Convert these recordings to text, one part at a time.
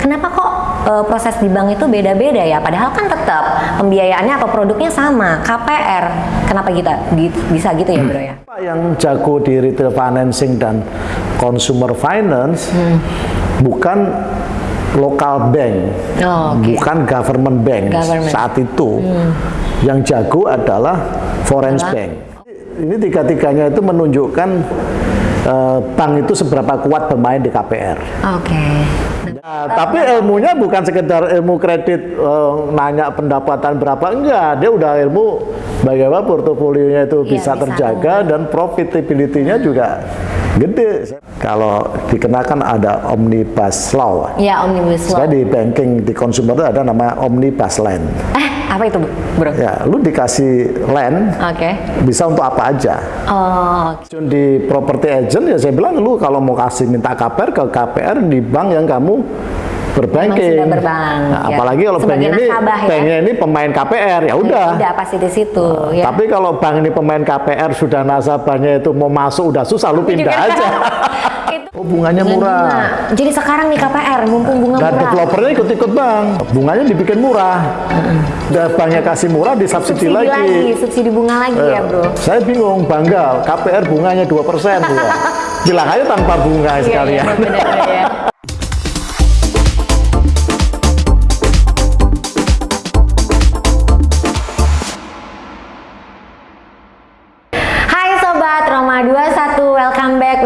kenapa kok uh, proses di bank itu beda-beda ya? Padahal kan tetap pembiayaannya atau produknya sama, KPR. Kenapa kita bisa gitu ya, Bro ya? Yang jago di retail financing dan consumer finance hmm. bukan lokal bank, oh, okay. bukan government bank government. saat itu. Hmm. Yang jago adalah foreign bank. Ini tiga-tiganya itu menunjukkan uh, bank itu seberapa kuat bermain di KPR. Oke. Okay. Nah, tapi ilmunya bukan sekedar ilmu kredit uh, nanya pendapatan berapa enggak, dia udah ilmu bagaimana portofolionya itu ya, bisa, bisa terjaga dan profitability-nya juga gede. Kalau dikenakan ada omnibus law. Ya, omnibus law. Saya di banking di consumer itu ada nama omnibus land. Apa itu, Bro? Ya, lu dikasih land. Oke. Okay. Bisa untuk apa aja. Oh. Okay. Di property agent ya saya bilang lu kalau mau kasih minta KPR ke KPR di bank yang kamu berbanking. berbank. Nah, ya. Apalagi kalau bank ini ya? ini pemain KPR ya udah. Ya, udah pasti di situ. Nah, ya. Tapi kalau bank ini pemain KPR sudah nasabahnya itu mau masuk udah susah lu pindah aja. oh bunganya murah. Bunga. Jadi sekarang nih KPR mumpung bunga Dan murah. developernya ikut-ikut bang. Bunganya dibikin murah. Dan banknya kasih murah disubsidi subsidi lagi. lagi. Subsidi bunga lagi ya, eh, ya bro. Saya bingung bangga KPR bunganya 2% persen. Bilang aja tanpa bunga iya, sekalian. Iya, bener, bener, ya.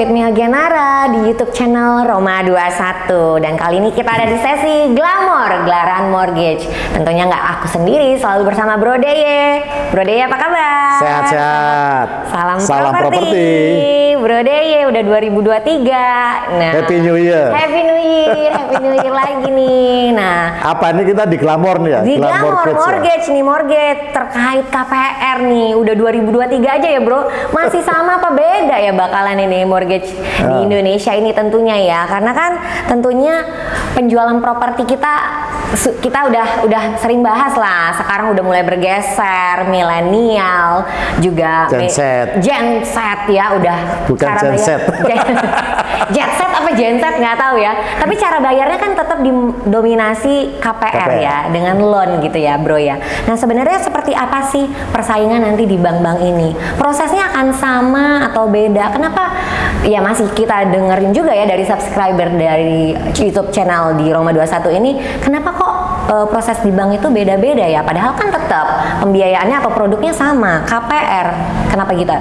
With me Agenara di YouTube channel Roma 21 dan kali ini kita ada di sesi Glamor Gelaran Mortgage. Tentunya nggak aku sendiri, selalu bersama Bro Deye. Bro Deye apa kabar? Sehat-sehat. Salam, Salam properti. Bro Deye udah 2023. Nah, Happy New Year. Happy New Year, Happy New Year lagi nih. Nah, apa ini kita di Glamor nih ya? Di Glamor, Mortgage, mortgage ya? nih, mortgage terkait KPR nih. Udah 2023 aja ya, Bro. Masih sama apa beda ya bakalan ini mortgage mortgage uh. di ah. Indonesia ini tentunya ya. Karena kan tentunya penjualan properti kita kita udah udah sering bahas lah. Sekarang udah mulai bergeser milenial juga Gen Z. Gen Z ya udah bukan cara Gen Z. Jet set apa Gen Z nggak tahu ya. Tapi cara bayarnya kan tetap didominasi KPR, KPR ya dengan loan gitu ya bro ya. Nah sebenarnya seperti apa sih persaingan nanti di bank-bank ini? Prosesnya akan sama atau beda? Kenapa ya masih kita dengerin juga ya dari subscriber dari YouTube channel di Roma 21 ini. Kenapa kok uh, proses di bank itu beda-beda ya? Padahal kan tetap pembiayaannya atau produknya sama KPR kenapa kita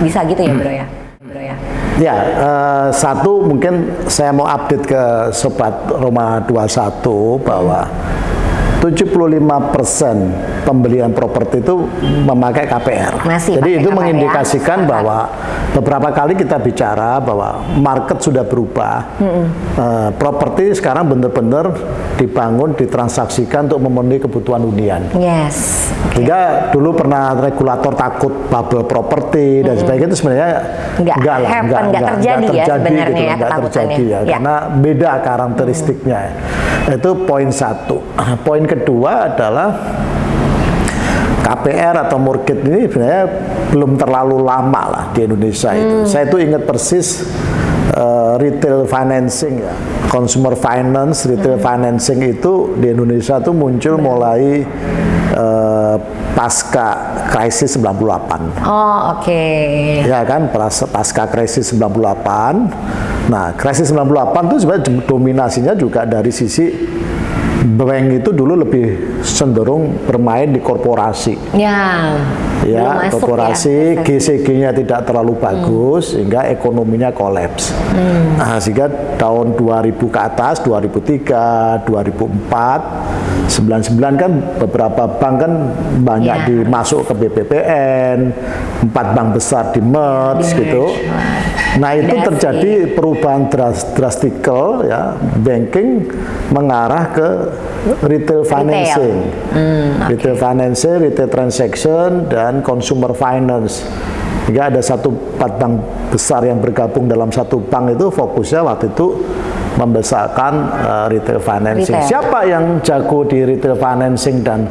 bisa gitu ya bro ya? Bro ya. Ya, uh, satu mungkin saya mau update ke Sobat Roma 21 bahwa 75% pembelian properti itu memakai KPR. Masih Jadi itu KPR mengindikasikan ya? bahwa beberapa kali kita bicara bahwa market sudah berubah. Mm -hmm. uh, properti sekarang benar-benar dibangun, ditransaksikan untuk memenuhi kebutuhan hunian. Yes. Okay. Sehingga dulu pernah regulator takut bubble properti mm -hmm. dan sebagainya itu sebenarnya enggak, enggak lah, enggak, enggak, enggak terjadi, enggak terjadi ya sebenarnya gitu, ya enggak terjadi ya, ya, karena beda karakteristiknya. Hmm. Itu poin satu. Poin kedua adalah KPR atau mortgage ini sebenarnya belum terlalu lama lah di Indonesia itu. Hmm. Saya itu ingat persis uh, retail financing ya, consumer finance, retail hmm. financing itu di Indonesia tuh muncul hmm. mulai uh, pasca krisis 98. Oh, oke. Okay. Ya kan, pasca krisis 98. Nah, krisis 98 itu sebenarnya dominasinya juga dari sisi bank itu dulu lebih cenderung bermain di korporasi. Ya. Ya, korporasi ya, GCG-nya tidak terlalu bagus hmm. sehingga ekonominya kolaps. Hmm. Nah, sehingga tahun 2000 ke atas, 2003, 2004, 99 kan beberapa bank kan banyak ya. dimasuk ke BPPN, empat bank besar di merge gitu. Nah, itu terjadi perubahan drastikal ya, banking mengarah ke retail financing, retail, hmm, okay. retail financing, retail transaction, dan consumer finance. Jika ada satu empat bank besar yang bergabung dalam satu bank itu fokusnya waktu itu membesarkan uh, retail financing. Retail. Siapa yang jago di retail financing dan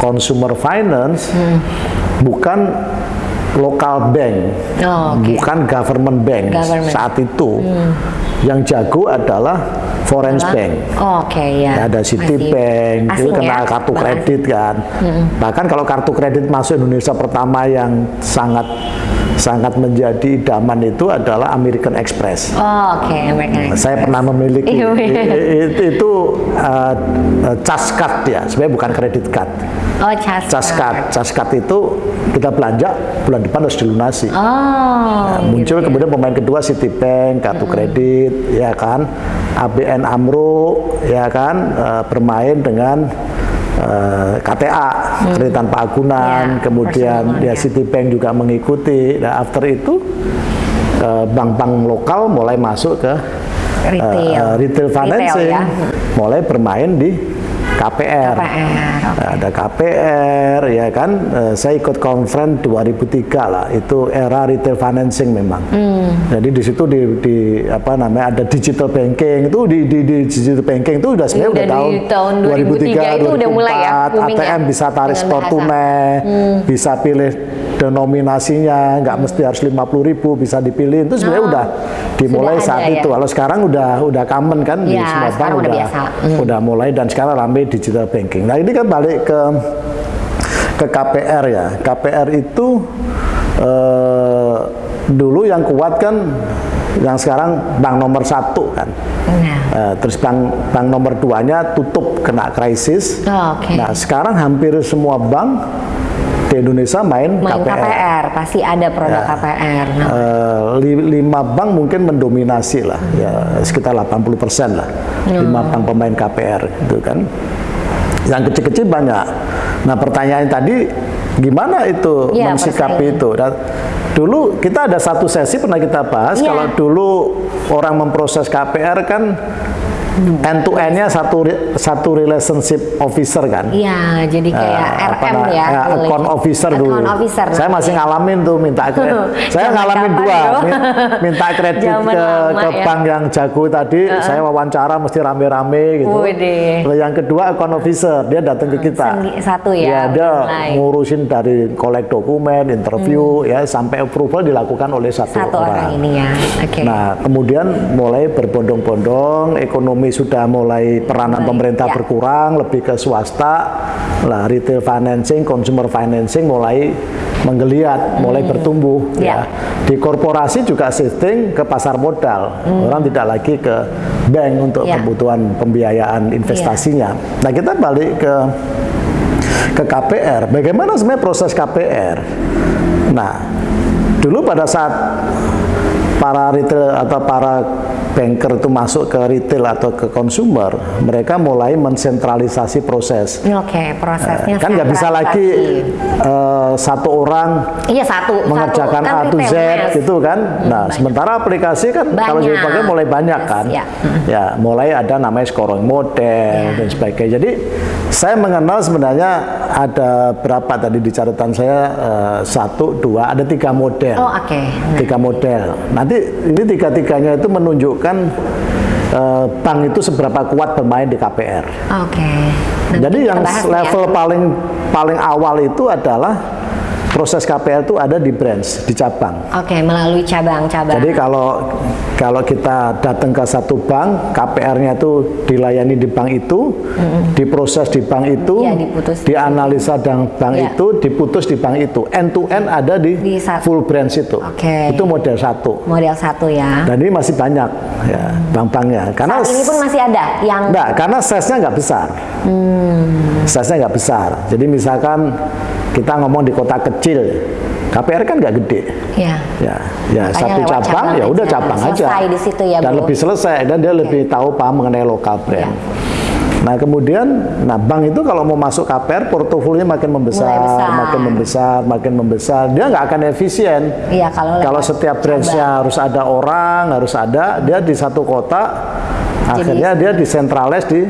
consumer finance? Hmm. Bukan lokal bank, oh, okay. bukan government bank government. saat itu. Hmm. Yang jago adalah Foreign Bank. Oh, Oke ya. ada Citibank, itu kena ya? kartu Bank kredit kan. Bahkan kalau kartu kredit masuk Indonesia pertama yang sangat sangat menjadi idaman itu adalah American Express. Oh, Oke, American Express. Saya pernah memiliki Iya, iya. itu, itu uh, uh, cas card ya, sebenarnya bukan kredit card. Oh, cas. Cas card, cas card itu kita belanja bulan depan harus dilunasi. Oh. Nah, muncul kemudian pemain kedua Citibank, kartu kredit, ya kan, ABN Amro, ya kan, eh, bermain dengan eh, KTA, kredit tanpa agunan, Ya, kemudian ya. Citibank juga mengikuti. Nah, after itu eh, bank-bank lokal mulai masuk ke Retail. eh, retail financing, ya. mulai bermain di KPR. KPR. oke. Nah, ada KPR ya kan Eh, saya ikut conference 2003 lah itu era retail financing memang Hmm. jadi di situ di, di apa namanya ada digital banking itu di, di, di digital banking itu udah sebenarnya Udah udah tahun di tahun 2003 itu udah mulai ya, 2004, booming ya, ATM bisa tarik store bahasa. Hmm. tunai bisa pilih denominasinya nggak mesti harus 50.000 ribu bisa dipilih itu sebenarnya Oh, udah dimulai sudah saat ada ya? itu kalau sekarang udah udah common kan di Ya, semua bank udah udah biasa. Hmm. udah mulai dan sekarang ramai digital banking. Nah ini kan balik ke ke KPR ya. KPR itu eh, dulu yang kuat kan yang sekarang bank nomor satu kan. Nah. Eh, terus bank bank nomor duanya tutup kena krisis. Oh, oke. Nah sekarang hampir semua bank di Indonesia main, Main KPR. KPR. pasti ada produk Ya. KPR. Nah, li- lima bank mungkin mendominasi lah, ya sekitar 80 persen lah, lima bank pemain KPR itu kan. Yang kecil-kecil banyak. Nah pertanyaan tadi, gimana itu Iya, mensikapi persaingan. itu? Dan dulu kita ada satu sesi pernah kita bahas, Iya. kalau dulu orang memproses KPR kan end to end-nya satu satu relationship officer kan. Iya, jadi kayak Eh, apa RM na- ya. ya, boleh. account officer dulu. Account officer. Saya masih ngalamin tuh minta kredit. saya ngalamin dua, minta kredit ke, lama ke ya. bank yang jago tadi. Saya wawancara mesti rame-rame gitu. Lalu yang kedua account officer, dia datang ke kita. Satu ya, Iya, dia mulai. ngurusin dari kolek dokumen, interview, ya sampai approval dilakukan oleh satu, Hmm. Satu orang ini ya. Oke. Nah, kemudian mulai berbondong-bondong, ekonomi sudah mulai peranan Baik, pemerintah ya. berkurang, lebih ke swasta. Lah, retail financing, consumer financing mulai menggeliat, mulai bertumbuh. Hmm. Ya. Ya. Di korporasi juga shifting ke pasar modal. Orang tidak lagi ke bank untuk Ya. kebutuhan pembiayaan investasinya. Nah, kita balik ke ke KPR. Bagaimana sebenarnya proses KPR? Nah, dulu pada saat para retail atau para banker itu masuk ke retail atau ke consumer, mereka mulai mensentralisasi proses. Oke, prosesnya kan nggak bisa lagi eh, satu orang Iya satu. mengerjakan satu, A to Z Mas. gitu kan. Nah, sementara aplikasi kan kalau Banyak. dipakai mulai banyak kan. ya. Ya, mulai ada namanya scoring model Ya. dan sebagainya. Jadi saya mengenal sebenarnya ada berapa tadi di catatan saya eh, satu, dua, ada tiga model. Oh oke. Nah, Tiga model. Nanti ini tiga-tiganya itu menunjukkan eh, bank itu seberapa kuat bermain di KPR. Oke. Nanti Jadi yang ya. level paling paling awal itu adalah proses KPR itu ada di branch, di cabang. Oke, melalui cabang-cabang. Jadi kalau kalau kita datang ke satu bank, KPR-nya itu dilayani di bank itu, diproses di bank itu, Iya, diputus. dianalisa dan bank Iya. itu, diputus di bank itu. End to end ada di, Di satu. full branch itu. Oke. Itu model satu. model satu ya. Dan ini masih banyak ya bank-banknya. Karena Saat ini pun masih ada yang Enggak, karena size-nya nggak besar. Size-nya nggak besar. Jadi misalkan kita ngomong di kota kecil, KPR kan nggak gede. ya. Ya, ya Makanya satu cabang, cabang ya udah aja. cabang aja. Di situ ya, Dan Bu. lebih selesai dan dia lebih tahu paham mengenai lokal brand. Nah kemudian, nah bank itu kalau mau masuk KPR, portofolionya makin membesar, besar. makin membesar, makin membesar. Dia nggak akan efisien. Iya, kalau kalau setiap branchnya harus ada orang, harus ada, dia di satu kota, akhirnya dia disentralis di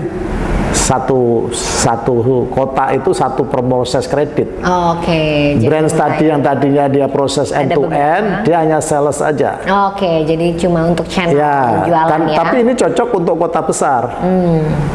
satu satu kota itu satu proses kredit. Oke. jadi Branch mulai- tadi yang tadinya dia proses end to end, dia hanya sales aja. Oke, jadi cuma untuk channel Ya, penjualan dan- ya. tapi ini cocok untuk kota besar.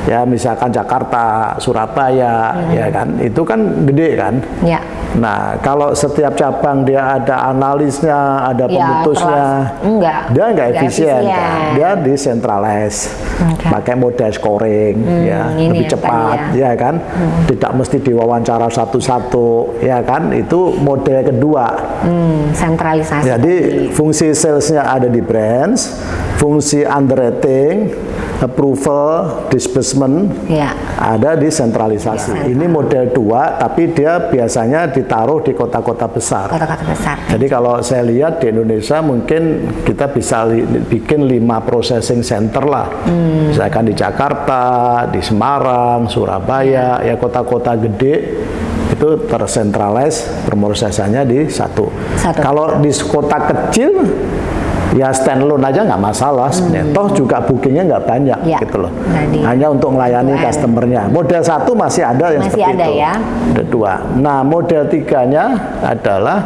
Ya, misalkan Jakarta, Surabaya, Hmm. ya kan, itu kan gede kan. ya. Nah, kalau setiap cabang dia ada analisnya, ada Ya, pemutusnya, terlas- enggak. dia nggak Nggak efisien, efisien. kan? dia decentralized, Oke. pakai model scoring, ya ini lebih yang cepat, tadi ya kan, tidak mesti diwawancara satu-satu, ya kan, itu model kedua. Hmm, sentralisasi. Jadi fungsi salesnya ada di branch, fungsi underwriting, approval, disbursement Ya. ada di sentralisasi. Ini model dua, tapi dia biasanya ditaruh di kota-kota besar. Kota-kota besar. Jadi kalau saya lihat di Indonesia mungkin kita bisa li- bikin lima processing center lah. Misalkan di Jakarta, di Semarang, Surabaya, ya kota-kota gede itu tersentralis pemrosesannya di satu. Satu. Kalau di kota kecil ya standalone aja nggak masalah sebenarnya. Toh juga bookingnya nggak banyak Ya, gitu loh. tadi. Hanya untuk melayani customernya. Model satu masih ada yang Masih seperti ada itu. ya. Ada dua. Nah, model tiganya adalah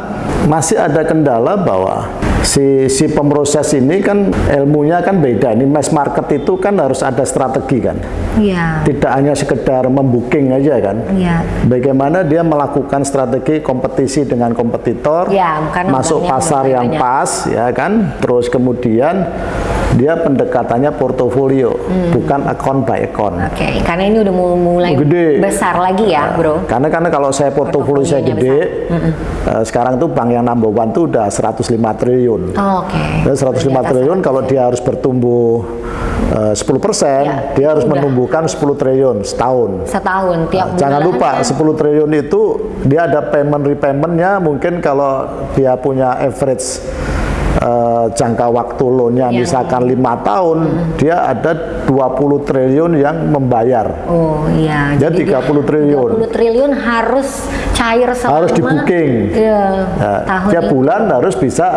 masih ada kendala bahwa si si pemroses ini kan ilmunya kan beda. Ini mass market itu kan harus ada strategi kan. Iya. Tidak hanya sekedar membooking aja kan. Iya. Bagaimana dia melakukan strategi kompetisi dengan kompetitor, Ya, masuk pasar yang banyak. pas, ya kan. Terus kemudian dia pendekatannya portofolio, Hmm. bukan account by account. Oke, karena ini udah mulai Gede. besar lagi ya, Bro. Karena karena kalau saya portofolio saya gede, eh, sekarang tuh bank yang number one tuh udah 105 triliun. Oh, Oke. Dan 105 Di atas triliun kalau dia harus bertumbuh eh, 10 persen, Ya, dia harus udah. menumbuhkan 10 triliun setahun. setahun tiap Nah, Jangan lupa kan 10 triliun itu dia ada payment repaymentnya mungkin kalau dia punya average eh, jangka waktu loannya Yang- misalkan lima tahun dia ada 20 triliun yang membayar Oh iya. Dia 30 triliun. 30 triliun harus cair selama harus di booking Iya. Nah, tahun tiap ini. bulan harus bisa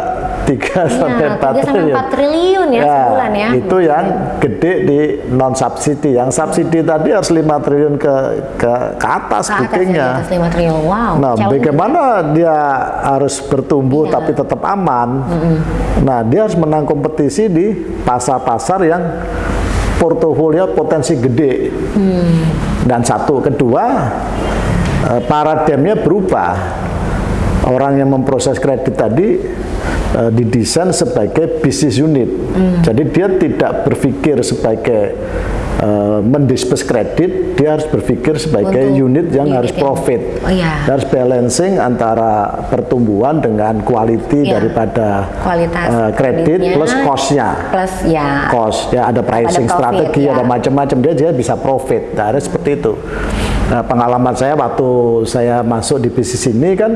3 Iya, sampai 4 3 sampai triliun 4 triliun ya, sebulan ya. itu yang gede di non subsidi yang subsidi tadi harus 5 triliun ke ke, ke atas Ke atas ya, bookingnya di atas 5 triliun. Wow. Nah, bagaimana dia harus bertumbuh Iya. tapi tetap aman? Nah, dia harus menang kompetisi di pasar-pasar yang portofolio potensi gede. Hmm. Dan satu, kedua, eh, paradigmnya berubah. Orang yang memproses kredit tadi eh, didesain sebagai bisnis unit. Hmm. Jadi dia tidak berpikir sebagai eh, mendisperse kredit, dia harus berpikir sebagai Untuk unit yang unit harus yang- profit. Oh, iya. Dia harus balancing antara pertumbuhan dengan quality Iya. daripada Kualitas eh, kredit plus cost-nya. Plus ya. Cost, ya ada pricing profit, strategi, ya. ada macam-macam dia dia bisa profit. Nah, ada seperti itu. Nah, pengalaman saya waktu saya masuk di bisnis ini kan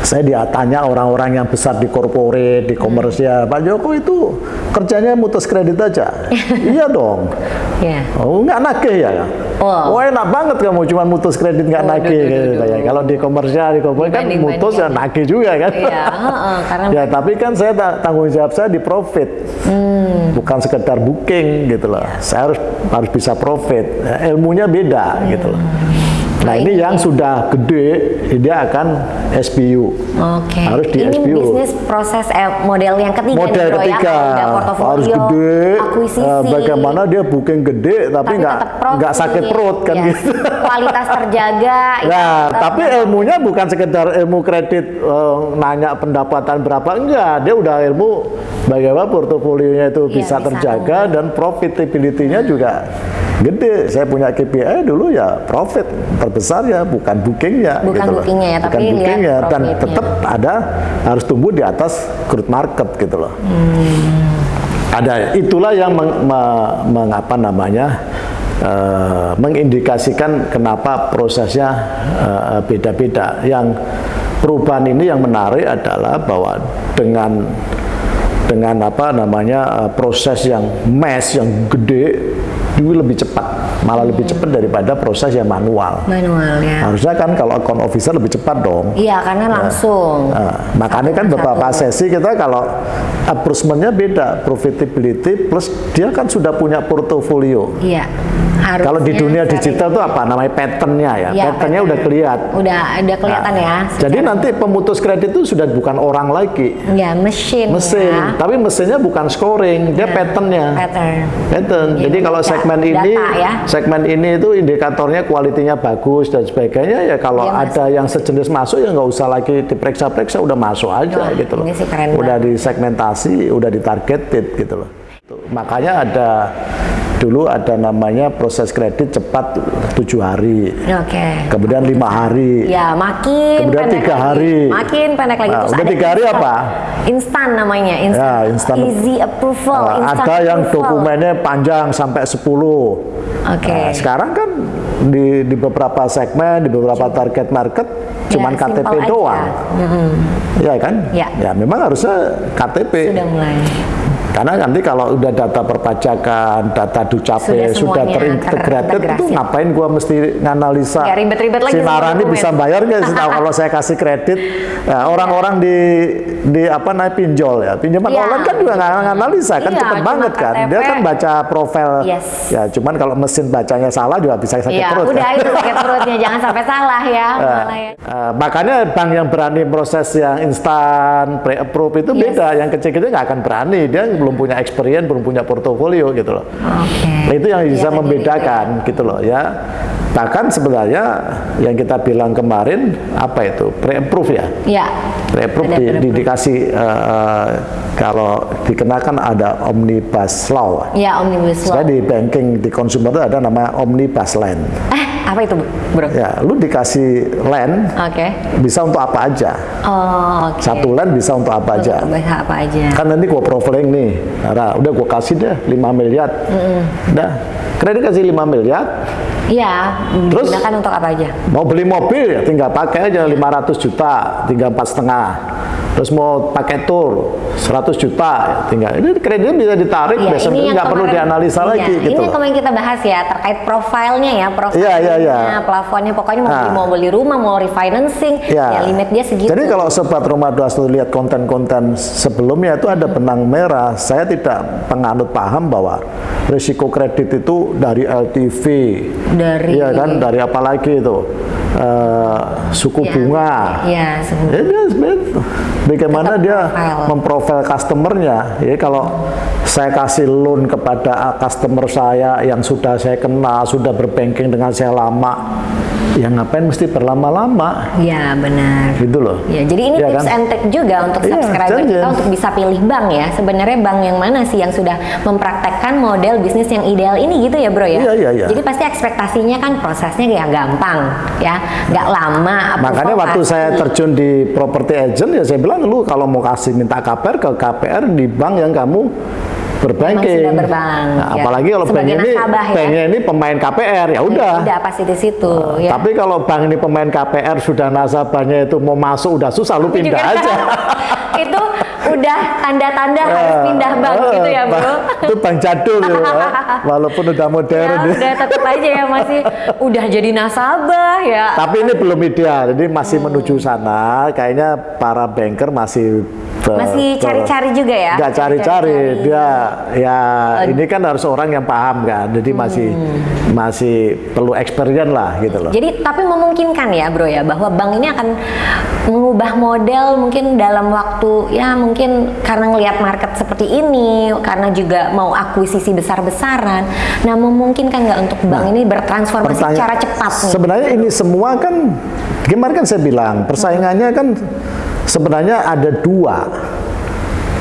saya dia tanya orang-orang yang besar di korporat, di komersial, Pak Joko itu kerjanya mutus kredit aja. iya dong. Iya. Oh, nggak nagih ya? Oh. Oh, enak banget kamu cuma mutus kredit nggak Oh, nagih. gitu duh. Kalau di komersial, di korporat kan mutus ya nagih juga kan? Iya, karena ya, tapi kan saya ta- tanggung jawab saya di profit. Hmm. Bukan sekedar booking gitu loh. Saya harus harus bisa profit. Ya, ilmunya beda gitu loh. Nah, ini yang sudah gede, dia akan SBU. Oke. Harus di Ini SBU. bisnis proses eh, model yang ketiga Model nih, Bro, ketiga ya. Harus gede. akuisisi. eh, bagaimana dia booking gede tapi nggak nggak sakit perut kan Yes. gitu. Kualitas terjaga. itu Nah, tapi ilmunya bukan sekedar ilmu kredit eh, nanya pendapatan berapa enggak, dia udah ilmu bagaimana portofolionya itu Iya, bisa bisa terjaga dan profitability-nya juga gede. Saya punya KPI dulu ya profit terbesar ya bukan bookingnya Bukan gitu loh. bookingnya ya, bukan tapi bookingnya dan tetap ada harus tumbuh di atas crude market gitu loh. Ada itulah yang meng, me- mengapa namanya eh, mengindikasikan kenapa prosesnya eh, beda-beda. Yang perubahan ini yang menarik adalah bahwa dengan dengan apa namanya eh, proses yang mass yang gede itu lebih cepat, malah lebih cepat daripada proses yang manual. manual ya. Harusnya kan kalau account officer lebih cepat dong. Iya, karena langsung. Nah, makanya kan beberapa sesi kita kalau approachment-nya beda, profitability plus dia kan sudah punya portofolio. Iya. Harusnya Kalau di dunia digital itu apa namanya pattern-nya ya? Iya, pattern-nya pattern. udah kelihatan. Udah ada kelihatan Nah, ya. Jadi nanti pemutus kredit itu sudah bukan orang lagi, ya mesin. mesin. Ya. Tapi mesinnya bukan scoring, dia pattern-nya. Pattern. Pattern. Dia Jadi kalau segmen data ini ya. segmen ini itu indikatornya kualitinya bagus dan sebagainya ya kalau Iya, Mas. ada yang sejenis masuk ya nggak usah lagi diperiksa-periksa udah masuk aja Wah, gitu loh ini sih keren udah disegmentasi udah ditargeted gitu loh Tuh, makanya ada dulu ada namanya proses kredit cepat tujuh hari Oke. kemudian lima hari Ya, makin Kemudian tiga lagi. hari. Makin pendek lagi. Nah, Terus tiga hari instan. apa? Instan namanya, instan. Ya, instan. Easy approval, Uh, instant ada yang approval. dokumennya panjang sampai 10. Oke. Nah, sekarang kan di, di beberapa segmen, di beberapa target market cuman Ya, KTP simple aja. doang. Ya kan? Ya. Ya memang harusnya KTP. Sudah mulai. Karena nanti kalau udah data perpajakan, data dukcapil Sudah sudah, terintegrated, itu ngapain gua mesti nganalisa? Nggak ribet-ribet lagi Si semua Narani dokumen. bisa bayar nggak sih kalau saya kasih kredit? Nah, orang-orang di di apa namanya pinjol ya, pinjaman Iya. online kan juga nggak nganalisa kan Iya, cepet banget kan. Dia KTP. kan baca profil. Yes. Ya, cuman kalau mesin bacanya salah juga bisa sakit Ya, perut. udah kan. itu sakit perutnya jangan sampai salah ya. malah ya. Eh, makanya bank yang berani proses yang instan pre-approve itu Yes. beda. Yang kecil-kecil nggak akan berani. Dia belum punya experience, belum punya portofolio gitu loh. Oke. Nah, itu yang bisa Iya, membedakan gitu loh ya. Bahkan sebenarnya yang kita bilang kemarin apa itu pre-approve ya. Ya. Pre-approve di, dikasih eh, kalau dikenakan ada omnibus law. Ya, omnibus law. Saya di banking di consumer itu ada nama omnibus land. Apa itu, Bro? Ya, lu dikasih land Oke. bisa untuk apa aja. Oh, oke. Satu land bisa untuk apa aja. Bisa apa aja. Kan nanti gua profiling nih. Nah, udah gua kasih deh 5 miliar. Udah. Kredit kasih 5 miliar. Iya, Terus? digunakan untuk apa aja? Mau beli mobil ya tinggal pakai aja 500 juta, tinggal empat setengah. Terus mau pakai tour 100 juta, ya tinggal ini kreditnya bisa ditarik, Ya, besok nggak perlu dianalisa iya, lagi gitu. Ini yang loh. kemarin kita bahas ya terkait profilnya ya, profilnya, Iya, iya, iya. plafonnya pokoknya mau, beli, Nah. mau beli rumah, mau refinancing, ya, limit dia segitu. Jadi kalau sobat rumah 21 lihat konten-konten sebelumnya itu ada benang merah. Saya tidak penganut paham bahwa risiko kredit itu dari LTV, Dari- iya kan, dari apa lagi itu Eh, suku Ya, bunga. ya, sebenarnya. Ya, bagaimana dia profil. memprofil customernya. Ya kalau saya kasih loan kepada customer saya yang sudah saya kenal, sudah berbanking dengan saya lama, ya ngapain mesti berlama-lama, Ya benar. gitu loh. Ya, jadi ini Iya tips kan? and trick juga untuk Iya, subscriber jangan. kita untuk bisa pilih bank ya. Sebenarnya bank yang mana sih yang sudah mempraktekkan model bisnis yang ideal ini gitu ya bro ya? Iya, iya, iya. Jadi pasti ekspektasinya kan prosesnya ya gampang ya, nggak lama. Makanya waktu pasti. saya terjun di property agent ya saya bilang lu kalau mau kasih minta KPR ke KPR di bank yang kamu berbanking. sudah berbank, Nah, ya. apalagi kalau bank ini nasabah ya. banknya ini pemain KPR ya udah. udah pasti di situ ya. Tapi kalau bank ini pemain KPR sudah nasabahnya itu mau masuk udah susah lu pindah aja. itu udah tanda-tanda harus pindah bank Eh, gitu ya bro. Itu bank jadul ya. Walaupun udah modern. Ya, udah tetap aja ya masih udah jadi nasabah ya. Tapi ini belum ideal, jadi masih Hmm. menuju sana. Kayaknya para banker masih ber- Masih cari-cari juga ya? Nggak cari-cari, dia ya ini kan harus orang yang paham kan. Jadi masih Hmm. masih perlu experience lah gitu loh. Jadi tapi memungkinkan ya bro ya bahwa bank ini akan mengubah model mungkin dalam waktu ya mungkin karena ngelihat market seperti ini karena juga mau akuisisi besar-besaran. Nah memungkinkan nggak untuk bank ini bertransformasi secara cepat nih? Sebenarnya ini semua kan, gimana kan saya bilang, persaingannya kan sebenarnya ada dua,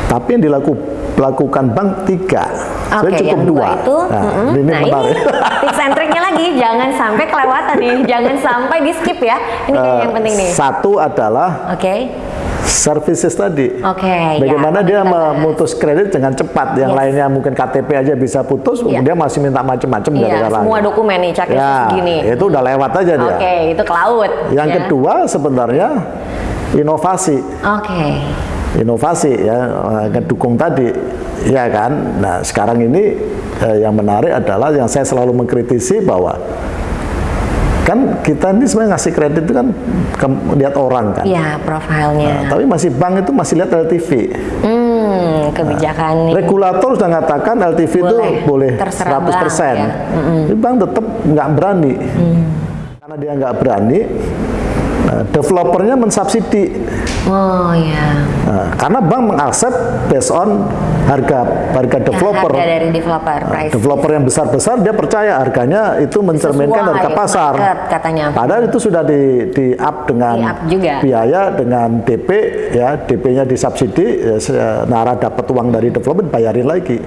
tapi yang dilaku, dilakukan bank tiga. Oke, Saya cukup yang dua. itu, Nah, mm-mm. ini nah menarik. ini tips and triknya lagi, jangan sampai kelewatan nih, jangan sampai di skip ya. Ini Eh, yang penting nih. Satu adalah Oke, services tadi. Oke, ya, Bagaimana dia kita bahas. memutus kredit dengan cepat. Yang Yes. lainnya mungkin KTP aja bisa putus, Iya. dia masih minta macam-macam dari iya orang semua dokumen nih checklist Ya, segini. itu udah lewat aja dia. Oke, itu ke laut. Yang ya. kedua sebenarnya inovasi. Oke. inovasi ya eh, ngedukung tadi ya kan nah sekarang ini eh, yang menarik adalah yang saya selalu mengkritisi bahwa kan kita ini sebenarnya ngasih kredit itu kan ke- lihat orang kan Iya, profilnya. Nah, tapi masih bank itu masih lihat LTV Hmm, kebijakan nih. regulator sudah mengatakan LTV itu Boleh, boleh terserah 100% bank, ya. Tapi bank tetap nggak berani Mm. karena dia nggak berani nah, developernya mensubsidi Oh ya. Nah, karena bank mengaksep based on harga harga developer. harga dari developer Nah, price. developer yang besar-besar dia percaya harganya itu mencerminkan Sesuai harga pasar. market katanya. Padahal itu sudah di di up dengan Di up juga. biaya dengan DP ya DP-nya disubsidi ya, Nara dapat uang dari developer bayarin lagi.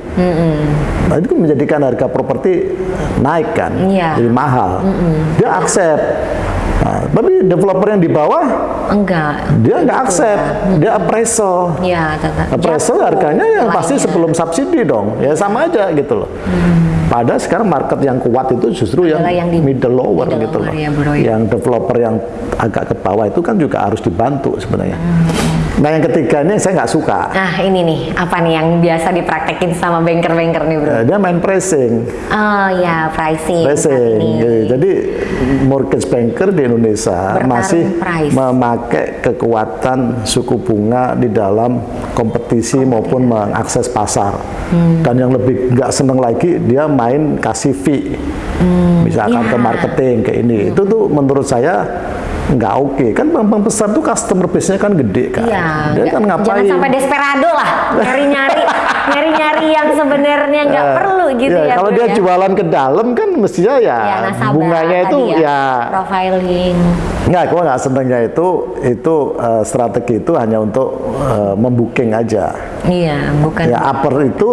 Nah, itu menjadikan harga properti naik kan, Iya. jadi mahal. Dia accept. Nah, tapi developer yang di bawah Enggak. dia nggak accept, dia appraisal. Iya, tetap. Appraisal Jatuh harganya yang pasti sebelum subsidi dong, ya sama aja gitu loh. Padahal sekarang market yang kuat itu justru yang, Hmm. Adalah yang di middle lower middle gitu lower loh. ya, bro, ya. Yang developer yang agak ke bawah itu kan juga harus dibantu sebenarnya. Hmm. Nah yang ketiga ini saya nggak suka. Nah, ini nih, apa nih yang biasa dipraktekin sama banker-banker nih, Bro? Eh, Dia main pricing, Oh ya, pricing. pricing. gitu. Jadi mortgage banker di Indonesia Bertarung masih price. memakai kekuatan suku bunga di dalam kompetisi maupun mengakses pasar. Hmm. Dan yang lebih nggak seneng lagi dia main kasih fee, misalkan iya. ke marketing ke ini. Itu tuh menurut saya nggak oke. Kan bank-bank besar tuh customer base-nya kan gede kan. Iya, Dia kan ngapain? jangan sampai desperado lah, nyari-nyari, nyari-nyari yang sebenarnya nggak Eh, perlu gitu ya. Kalau Bro, dia ya. jualan ke dalam kan mestinya ya, ya nasabah bunganya itu tadi ya, profiling. nggak, gua nggak senengnya itu itu eh, strategi itu hanya untuk eh, membuking aja. Iya, bukan. Ya upper itu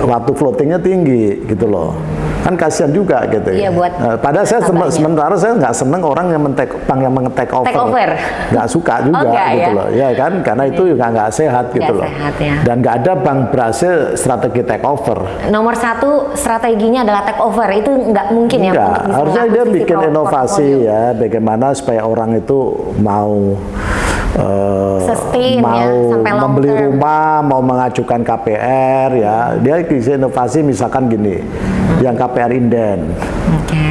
waktu floatingnya tinggi gitu loh. Kan kasihan juga gitu Iya, ya. buat Eh, padahal saya sementara saya nggak seneng orang yang mentek bank yang mengetek over. Take over. Nggak suka juga Oh, gitu ya? loh. Ya kan karena itu juga nggak sehat gitu Nggak loh. sehat, ya. Dan nggak ada bank berhasil strategi take over. Nomor satu strateginya adalah take over. Itu nggak mungkin ya. Enggak, harusnya dia bikin inovasi portofolio. ya, bagaimana supaya orang itu mau eh, Sustain ya, mau sampai long membeli term. rumah, mau mengajukan KPR ya, dia bisa inovasi misalkan gini, yang KPR inden, Oke.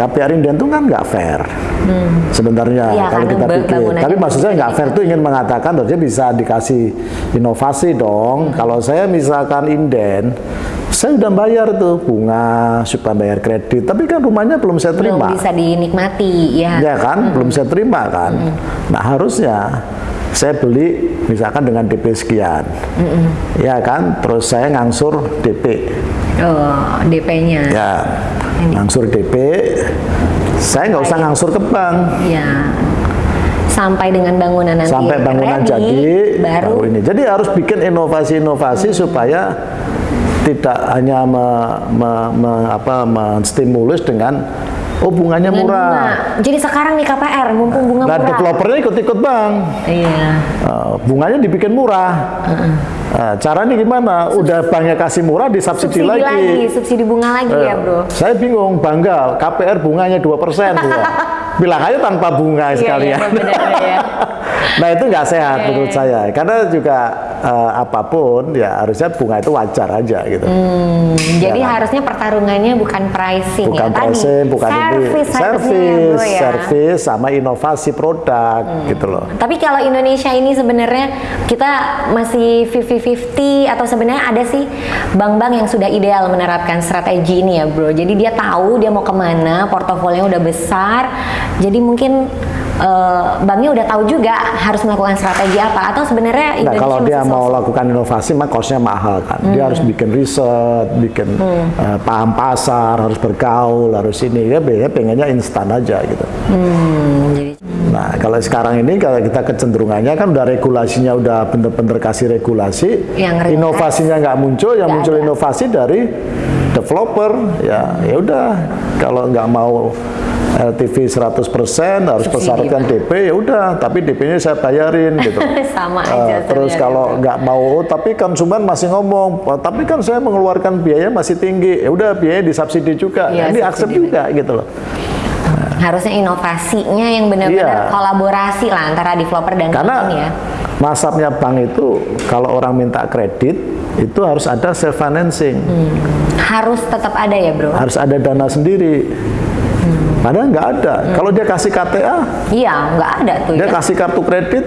KPR inden itu kan nggak fair. Sebenarnya Iya, kalau karena kita pikir, tapi maksud saya nggak fair itu ingin mengatakan harusnya bisa dikasih inovasi dong. Hmm. Kalau saya misalkan inden, saya udah bayar tuh bunga, supaya bayar kredit, tapi kan rumahnya belum saya Belum terima. bisa dinikmati ya. Ya kan, belum saya terima kan. Nah harusnya saya beli misalkan dengan DP sekian, ya kan, terus saya ngangsur DP, Oh, DP-nya. ya ngangsur DP, saya nggak usah ngangsur ke bank, Iya. Sampai dengan bangunan nanti sampai bangunan ready, jadi, baru ini. Jadi harus bikin inovasi-inovasi supaya tidak hanya me, me- me- apa, menstimulus dengan oh bunganya dengan murah. bunga. Jadi sekarang nih KPR mumpung bunga Nah, murah. developernya ikut-ikut bank. Iya. Uh, bunganya dibikin murah. Nah, caranya gimana? Udah banknya kasih murah, disubsidi Subsidi lagi. lagi. subsidi bunga lagi Eh, ya, Bro. Saya bingung, bangga KPR bunganya 2% ya. Bilang aja tanpa bunga Iya, sekalian. iya, benar-benar ya. nah, itu nggak sehat Iya, menurut saya. Karena juga eh, apa pun ya harusnya bunga itu wajar aja gitu. Hmm, jadi kan? harusnya pertarungannya bukan pricing bukan ya tadi. pricing, bukan ini, service, ya, service, ya. service sama inovasi produk gitu loh. Tapi kalau Indonesia ini sebenarnya kita masih 50-50 atau sebenarnya ada sih bank-bank yang sudah ideal menerapkan strategi ini ya bro. Jadi dia tahu dia mau ke mana, portofolionya udah besar. Jadi mungkin eh, banknya udah tahu juga harus melakukan strategi apa. Atau sebenarnya Nah, Indonesia kalau dia mau sosok- lakukan inovasi, mah costnya mahal kan. Dia harus bikin riset, bikin eh, paham pasar, harus bergaul, harus ini. Dia biasanya pengennya instan aja gitu. Hmm, jadi Nah, kalau sekarang ini kalau kita kecenderungannya kan udah regulasinya udah bener-bener kasih regulasi, Yang inovasinya nggak muncul, yang Nggak muncul ada. inovasi dari developer. Ya, ya udah. Kalau nggak mau LTV 100% harus Subsidi, persyaratkan DP ya udah, tapi DP-nya saya bayarin gitu. sama Eh, aja. terus kalau nggak mau, tapi konsumen masih ngomong, "Oh, tapi kan saya mengeluarkan biaya masih tinggi, ya udah biaya disubsidi juga, Iya, Nah, ini accept subsidi juga gitu loh. harusnya inovasinya yang benar-benar Iya. kolaborasi lah antara developer dan Karena bank ya. masapnya bank itu kalau orang minta kredit itu harus ada self financing, Harus tetap ada ya bro. harus ada dana sendiri. Padahal nggak ada. Kalau dia kasih KTA, Iya, nggak ada tuh dia ya. kasih kartu kredit,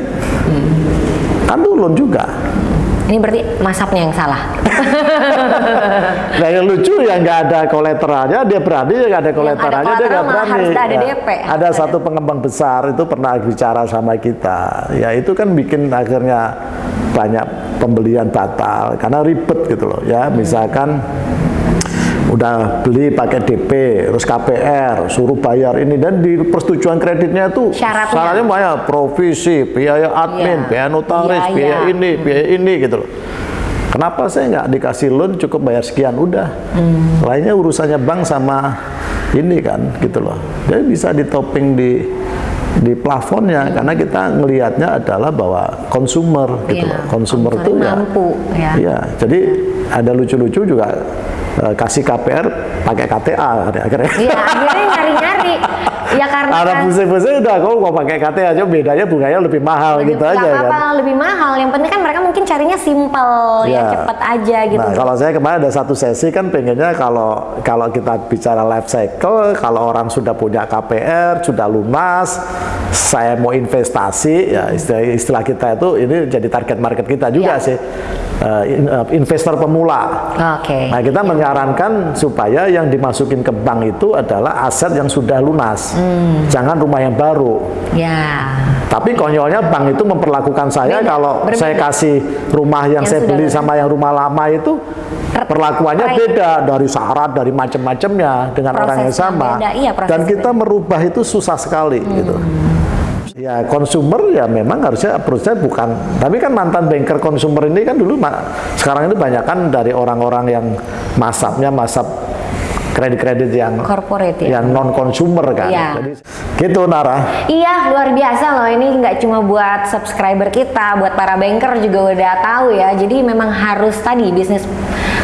kan turun juga. Ini berarti masapnya yang salah. Nah yang lucu ya nggak ada kolateralnya, dia berani ya nggak ada kolateralnya, dia nggak berani. harus ada Ya. DP. Ada satu pengembang besar itu pernah bicara sama kita, ya itu kan bikin akhirnya banyak pembelian batal karena ribet gitu loh ya. Misalkan udah beli pakai DP, terus KPR, suruh bayar ini dan di persetujuan kreditnya itu Syaratnya. syaratnya banyak provisi, biaya admin, Iya. biaya notaris, Biaya. biaya ini, biaya ini gitu loh. Kenapa saya nggak dikasih loan cukup bayar sekian udah, Hmm. lainnya urusannya bank sama ini kan gitu loh. Jadi bisa ditoping di di plafonnya karena kita ngelihatnya adalah bahwa konsumer gitu Iya, loh. Konsumer konsumer itu ya mampu, ya. Iya, jadi ada lucu-lucu juga eh, kasih KPR pakai KTA akhirnya. Iya, akhirnya nyari-nyari. Ya karena Ada kan pusing-pusing udah kau mau pakai KTA aja bedanya bunganya lebih mahal lebih- gitu aja apa-apa, kan. lebih mahal. Yang penting kan mereka mungkin carinya simple, ya Iya. cepet aja gitu. Nah, kalau saya kemarin ada satu sesi kan pengennya kalau kalau kita bicara life cycle, kalau orang sudah punya KPR, sudah lunas, saya mau investasi, ya istilah, istilah kita itu ini jadi target market kita juga Iya. sih, Eh, eh, investor pemula. Oke. Nah, kita menyarankan supaya yang dimasukin ke bank itu adalah aset yang sudah lunas, Hmm. Jangan rumah yang baru. Ya. Tapi konyolnya bank itu memperlakukan saya Beda, kalau berbeda. saya kasih rumah yang, Yang saya beli sama yang rumah lama itu Per- perlakuannya per- beda dari syarat dari macam-macamnya dengan orang yang sama. beda, iya, Dan kita merubah itu susah sekali gitu. Ya konsumer ya memang harusnya approach-nya bukan tapi kan mantan banker konsumer ini kan dulu sekarang ini banyak kan dari orang-orang yang masapnya masap kredit-kredit yang Corporate ya. yang non konsumer kan. Iya. Jadi gitu Nara. Iya, luar biasa loh. Ini nggak cuma buat subscriber kita, buat para banker juga udah tahu ya. Jadi memang harus tadi bisnis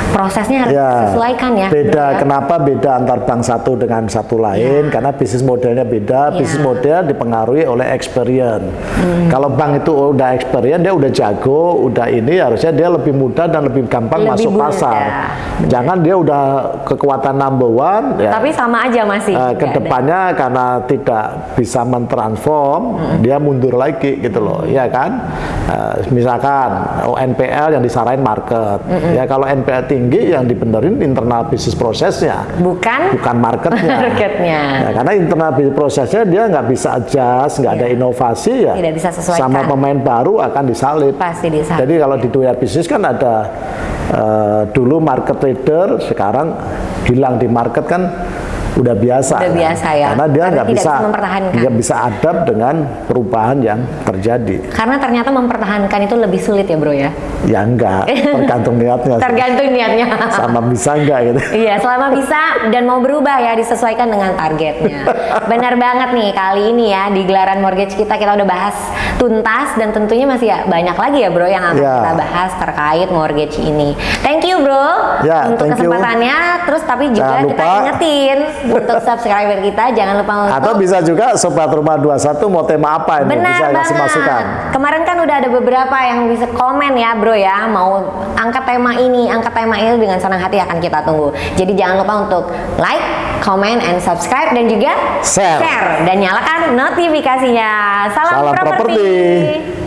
prosesnya harus Ya, disesuaikan ya. Beda, ya. kenapa beda antar bank satu dengan satu lain? Karena bisnis modelnya beda. Ya. Bisnis model dipengaruhi oleh experience. Kalau bank itu udah experience, dia udah jago, udah ini harusnya dia lebih mudah dan lebih gampang Lebih masuk mudah. pasar. Jangan dia udah kekuatan number one, ya. Tapi sama aja masih. Eh, nggak ada. ke depannya karena tidak bisa mentransform, dia mundur lagi gitu loh, ya kan? Eh, misalkan oh, NPL yang disaranin market, ya kalau NPL tinggi yang dibenerin internal bisnis prosesnya, Bukan bukan marketnya. Marketnya. Ya, karena internal bisnis prosesnya dia nggak bisa adjust, nggak ada inovasi ya. Tidak bisa sesuaikan. Sama pemain baru akan disalip. pasti disalip. Jadi kalau di dunia bisnis kan ada eh, dulu market leader, sekarang hilang di market kan udah biasa. Udah kan? biasa ya. Karena dia nggak bisa nggak bisa adapt dengan perubahan yang terjadi. Karena ternyata mempertahankan itu lebih sulit ya bro ya. Ya enggak, tergantung niatnya. Tergantung niatnya. Sama bisa enggak gitu. Iya, selama bisa dan mau berubah ya disesuaikan dengan targetnya. Benar banget nih kali ini ya di gelaran mortgage kita kita udah bahas tuntas dan tentunya masih ya banyak lagi ya bro yang akan Ya. kita bahas terkait mortgage ini. Thank you bro Ya, untuk thank you. kesempatannya. Terus tapi juga Jangan kita lupa. ingetin untuk subscriber kita jangan lupa untuk Atau bisa juga sobat rumah 21 mau tema apa ini Benar bisa banget. kasih masukan. Kemarin kan udah ada beberapa yang bisa komen ya bro ya mau angkat tema ini, angkat tema ini dengan senang hati akan kita tunggu. Jadi jangan lupa untuk like, comment, and subscribe dan juga Share. dan nyalakan notifikasinya. Salam, Salam properti. properti.